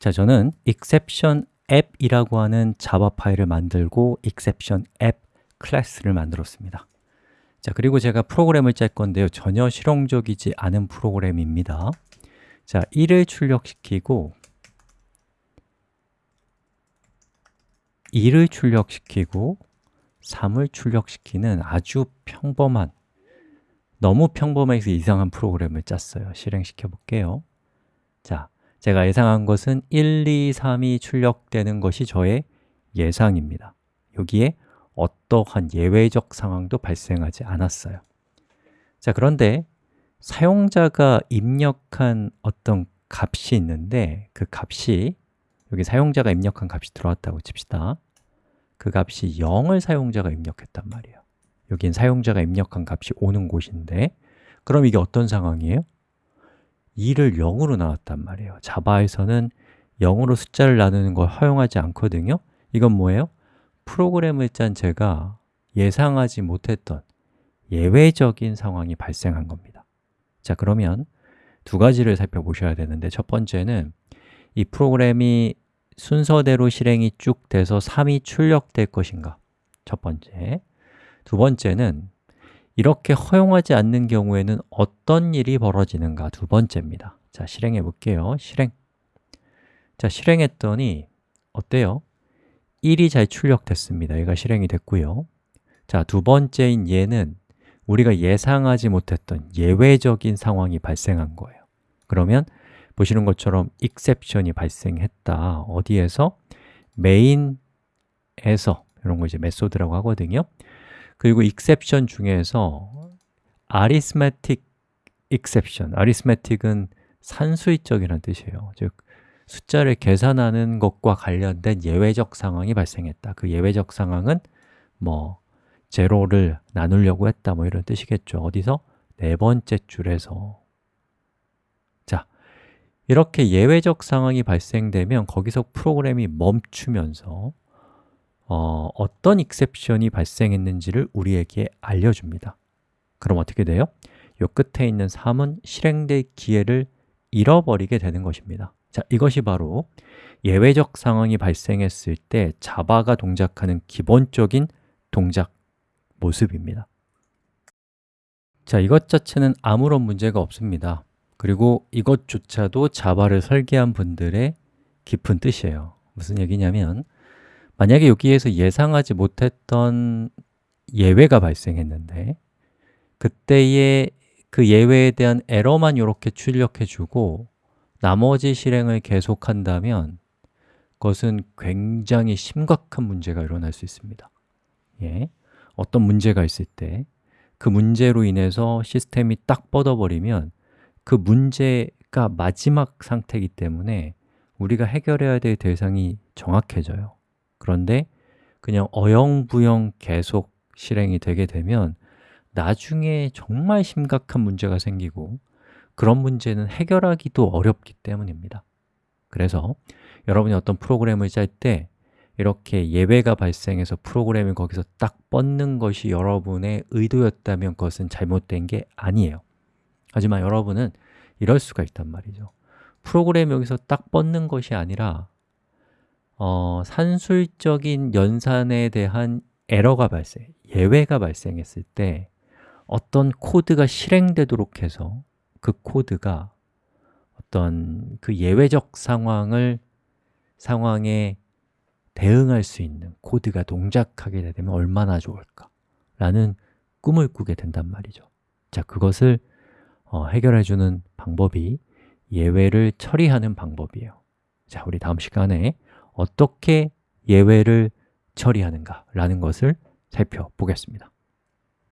자, 저는 exception app이라고 하는 자바 파일을 만들고 exception app 클래스를 만들었습니다. 자, 그리고 제가 프로그램을 짤 건데요. 전혀 실용적이지 않은 프로그램입니다. 자, 1을 출력시키고 2를 출력시키고 3을 출력시키는 아주 평범한 너무 평범해서 이상한 프로그램을 짰어요. 실행시켜 볼게요. 자, 제가 예상한 것은 1, 2, 3이 출력되는 것이 저의 예상입니다. 여기에 어떠한 예외적 상황도 발생하지 않았어요. 자, 그런데 사용자가 입력한 어떤 값이 있는데 그 값이 여기 사용자가 입력한 값이 들어왔다고 칩시다. 그 값이 0을 사용자가 입력했단 말이에요. 여긴 사용자가 입력한 값이 오는 곳인데 그럼 이게 어떤 상황이에요? 2를 0으로 나왔단 말이에요. 자바에서는 0으로 숫자를 나누는 걸 허용하지 않거든요. 이건 뭐예요? 프로그램을 짠 제가 예상하지 못했던 예외적인 상황이 발생한 겁니다. 자 그러면 두 가지를 살펴보셔야 되는데 첫 번째는 이 프로그램이 순서대로 실행이 쭉 돼서 3이 출력될 것인가? 첫 번째. 두 번째는 이렇게 허용하지 않는 경우에는 어떤 일이 벌어지는가? 두 번째입니다. 자, 실행해 볼게요. 실행. 자, 실행했더니 어때요? 1이 잘 출력됐습니다. 얘가 실행이 됐고요. 자, 두 번째인 얘는 우리가 예상하지 못했던 예외적인 상황이 발생한 거예요. 그러면 보시는 것처럼 exception이 발생했다. 어디에서? 메인에서 이런 거 이제 메소드라고 하거든요 그리고 exception 중에서 arithmetic exception, arithmetic은 산수이적이라는 뜻이에요. 즉, 숫자를 계산하는 것과 관련된 예외적 상황이 발생했다. 그 예외적 상황은 뭐 제로를 나누려고 했다 뭐 이런 뜻이겠죠. 어디서? 네 번째 줄에서. 자, 이렇게 예외적 상황이 발생되면 거기서 프로그램이 멈추면서 어, 어떤 익셉션이 발생했는지를 우리에게 알려줍니다. 그럼 어떻게 돼요? 요 끝에 있는 3은 실행될 기회를 잃어버리게 되는 것입니다. 자, 이것이 바로 예외적 상황이 발생했을 때 자바가 동작하는 기본적인 동작 모습입니다. 자, 이것 자체는 아무런 문제가 없습니다. 그리고 이것조차도 자바를 설계한 분들의 깊은 뜻이에요. 무슨 얘기냐면 만약에 여기에서 예상하지 못했던 예외가 발생했는데 그때의 그 예외에 대한 에러만 이렇게 출력해 주고 나머지 실행을 계속한다면 그것은 굉장히 심각한 문제가 일어날 수 있습니다. 예, 어떤 문제가 있을 때 그 문제로 인해서 시스템이 딱 뻗어버리면 그 문제가 마지막 상태이기 때문에 우리가 해결해야 될 대상이 정확해져요 그런데 그냥 어영부영 계속 실행이 되게 되면 나중에 정말 심각한 문제가 생기고 그런 문제는 해결하기도 어렵기 때문입니다. 그래서 여러분이 어떤 프로그램을 짤 때 이렇게 예외가 발생해서 프로그램이 거기서 딱 뻗는 것이 여러분의 의도였다면 그것은 잘못된 게 아니에요. 하지만 여러분은 이럴 수가 있단 말이죠. 프로그램이 여기서 딱 뻗는 것이 아니라 어, 산술적인 연산에 대한 에러가 발생, 예외가 발생했을 때 어떤 코드가 실행되도록 해서 그 코드가 어떤 그 예외적 상황을 상황에 대응할 수 있는 코드가 동작하게 되면 얼마나 좋을까 라는 꿈을 꾸게 된단 말이죠. 자, 그것을 어, 해결해 주는 방법이 예외를 처리하는 방법이에요. 자, 우리 다음 시간에 어떻게 예외를 처리하는가 라는 것을 살펴보겠습니다